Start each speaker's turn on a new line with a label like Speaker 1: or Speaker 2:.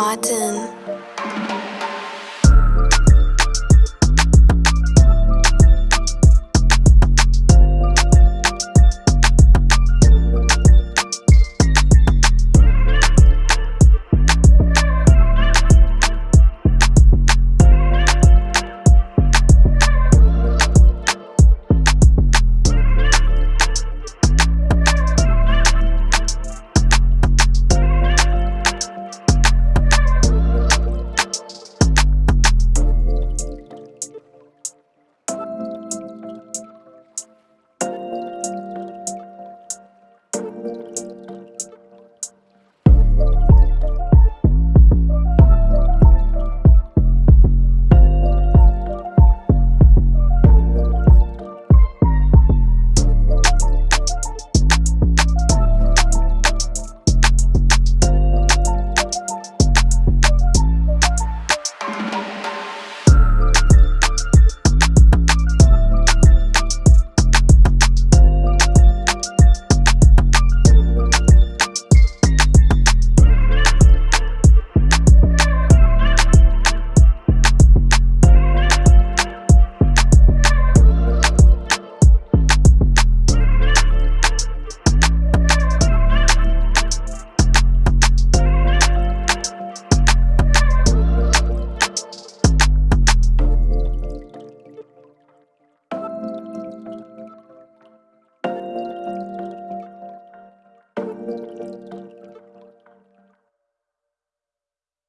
Speaker 1: Autumn.